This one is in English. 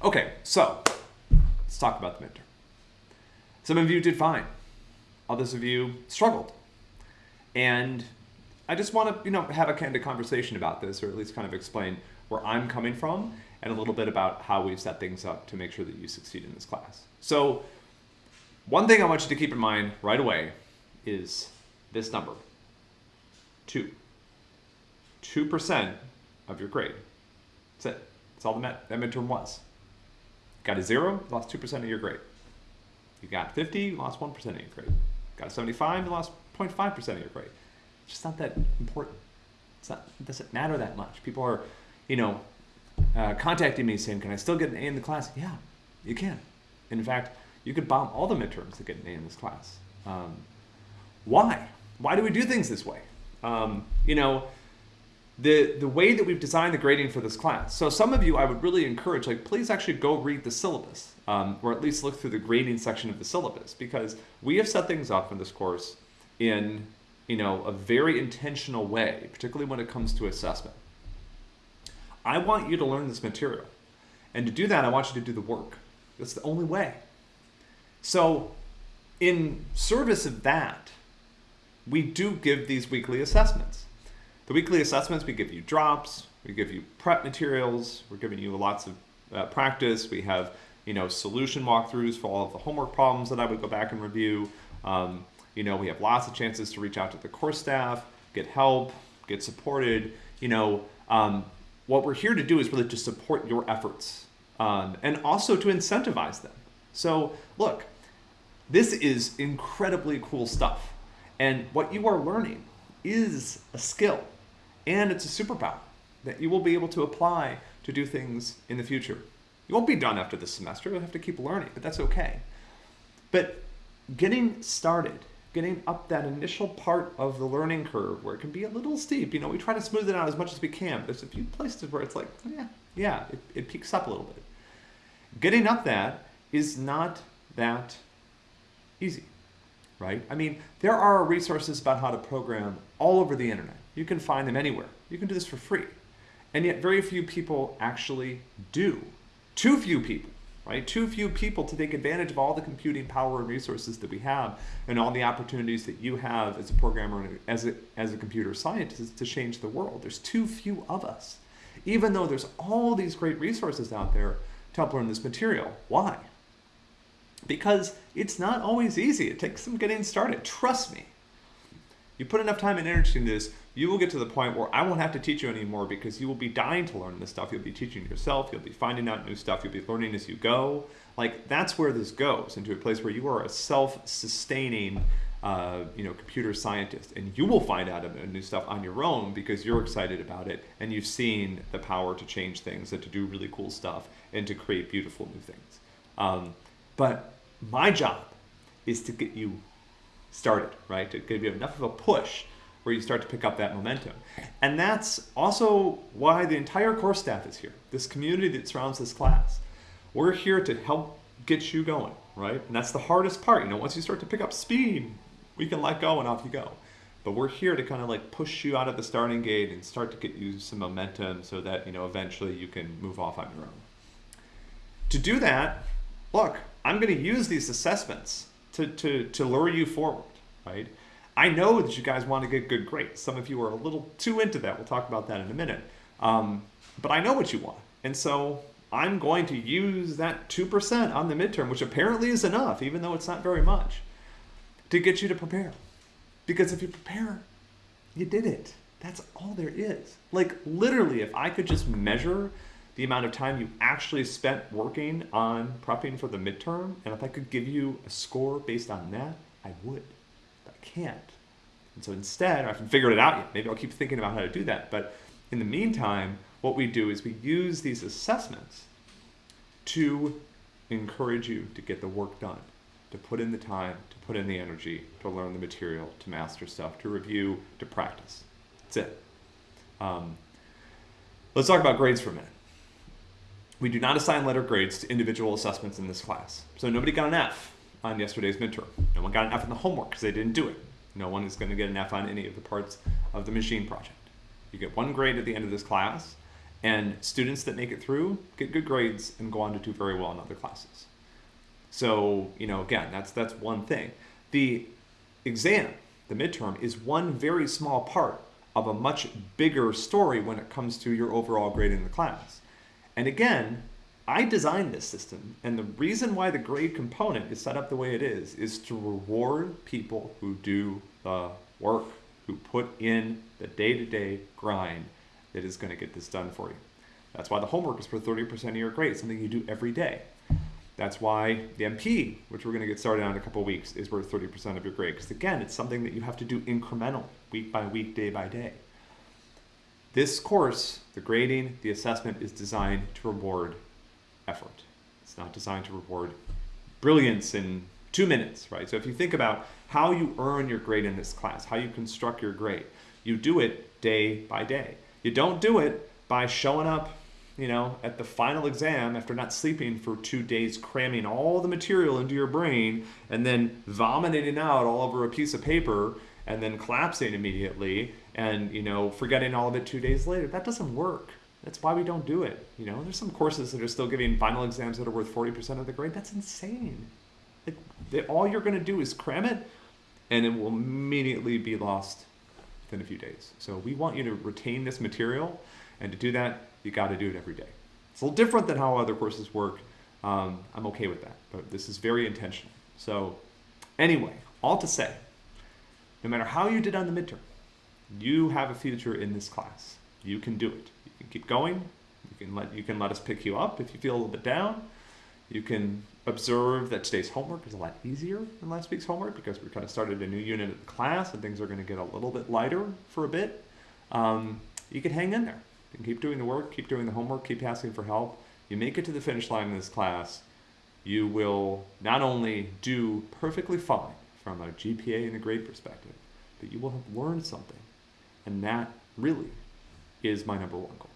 Okay, so let's talk about the midterm. Some of you did fine. Others of you struggled. And I just want to, you know, have a kind of conversation about this, or at least kind of explain where I'm coming from and a little bit about how we've set things up to make sure that you succeed in this class. So one thing I want you to keep in mind right away is this number, two. 2% of your grade. That's it. That's all the midterm was. Got a zero, lost 2% of your grade. You got 50, you lost 1% of your grade. Got a 75, you lost 0.5% of your grade. It's just not that important. It's not, it doesn't matter that much. People are, you know, uh, contacting me saying, can I still get an A in the class? Yeah, you can. In fact, you could bomb all the midterms to get an A in this class. Um, why? Why do we do things this way? Um, you know, the the way that we've designed the grading for this class. So some of you, I would really encourage, like, please actually go read the syllabus, um, or at least look through the grading section of the syllabus, because we have set things up in this course in, you know, a very intentional way, particularly when it comes to assessment. I want you to learn this material, and to do that, I want you to do the work. That's the only way. So, in service of that, we do give these weekly assessments. The weekly assessments, we give you drops, we give you prep materials, we're giving you lots of uh, practice. We have, you know, solution walkthroughs for all of the homework problems that I would go back and review. Um, you know, we have lots of chances to reach out to the course staff, get help, get supported. You know, um, what we're here to do is really to support your efforts um, and also to incentivize them. So look, this is incredibly cool stuff. And what you are learning is a skill and it's a superpower that you will be able to apply to do things in the future. You won't be done after this semester, you'll have to keep learning, but that's okay. But getting started, getting up that initial part of the learning curve where it can be a little steep, you know, we try to smooth it out as much as we can. There's a few places where it's like, yeah, yeah, it, it peaks up a little bit. Getting up that is not that easy, right? I mean, there are resources about how to program all over the internet. You can find them anywhere. You can do this for free. And yet very few people actually do. Too few people, right? Too few people to take advantage of all the computing power and resources that we have and all the opportunities that you have as a programmer and as a, as a computer scientist to change the world. There's too few of us. Even though there's all these great resources out there to help learn this material. Why? Because it's not always easy. It takes some getting started. Trust me. You put enough time and energy into this, you will get to the point where I won't have to teach you anymore because you will be dying to learn this stuff. You'll be teaching yourself, you'll be finding out new stuff, you'll be learning as you go. Like that's where this goes into a place where you are a self-sustaining uh, you know, computer scientist, and you will find out new stuff on your own because you're excited about it and you've seen the power to change things and to do really cool stuff and to create beautiful new things. Um, but my job is to get you started, right? To give you enough of a push where you start to pick up that momentum. And that's also why the entire course staff is here, this community that surrounds this class. We're here to help get you going, right? And that's the hardest part. You know, once you start to pick up speed, we can let go and off you go. But we're here to kind of like push you out of the starting gate and start to get you some momentum so that, you know, eventually you can move off on your own. To do that, look, I'm going to use these assessments to, to, to lure you forward, right? I know that you guys want to get good grades. Some of you are a little too into that. We'll talk about that in a minute. Um, but I know what you want. And so I'm going to use that 2% on the midterm, which apparently is enough, even though it's not very much, to get you to prepare. Because if you prepare, you did it. That's all there is. Like literally, if I could just measure the amount of time you actually spent working on prepping for the midterm, and if I could give you a score based on that, I would can't. And so instead, I haven't figured it out yet. Maybe I'll keep thinking about how to do that. But in the meantime, what we do is we use these assessments to encourage you to get the work done, to put in the time, to put in the energy, to learn the material, to master stuff, to review, to practice. That's it. Um, let's talk about grades for a minute. We do not assign letter grades to individual assessments in this class. So nobody got an F on yesterday's midterm. No one got an F on the homework because they didn't do it. No one is going to get an F on any of the parts of the machine project. You get one grade at the end of this class, And students that make it through get good grades and go on to do very well in other classes. So, you know, again, that's that's one thing. The exam, the midterm, is one very small part of a much bigger story when it comes to your overall grade in the class. And again, I designed this system, and the reason why the grade component is set up the way it is is to reward people who do the work, who put in the day-to-day grind that is going to get this done for you. That's why the homework is for 30% of your grade, something you do every day. That's why the MP, which we're going to get started on in a couple weeks, is worth 30% of your grade. Because again, it's something that you have to do incremental, week by week, day by day. This course, the grading, the assessment, is designed to reward effort. It's not designed to reward brilliance in two minutes, right? So if you think about how you earn your grade in this class, how you construct your grade, you do it day by day. You don't do it by showing up, you know, at the final exam after not sleeping for two days, cramming all the material into your brain, and then vomiting out all over a piece of paper, and then collapsing immediately, and you know, forgetting all of it two days later. That doesn't work. That's why we don't do it. You know, there's some courses that are still giving final exams that are worth 40% of the grade. That's insane. Like, they, all you're going to do is cram it, and it will immediately be lost within a few days. So we want you to retain this material, and to do that, you got to do it every day. It's a little different than how other courses work. Um, I'm okay with that, but this is very intentional. So anyway, all to say, no matter how you did on the midterm, you have a future in this class. You can do it. You can keep going. You can let you can let us pick you up if you feel a little bit down. You can observe that today's homework is a lot easier than last week's homework because we kind of started a new unit of the class and things are going to get a little bit lighter for a bit. Um, you can hang in there and keep doing the work, keep doing the homework, keep asking for help. You make it to the finish line in this class, you will not only do perfectly fine from a GPA and a grade perspective, but you will have learned something. And that really is my number one goal.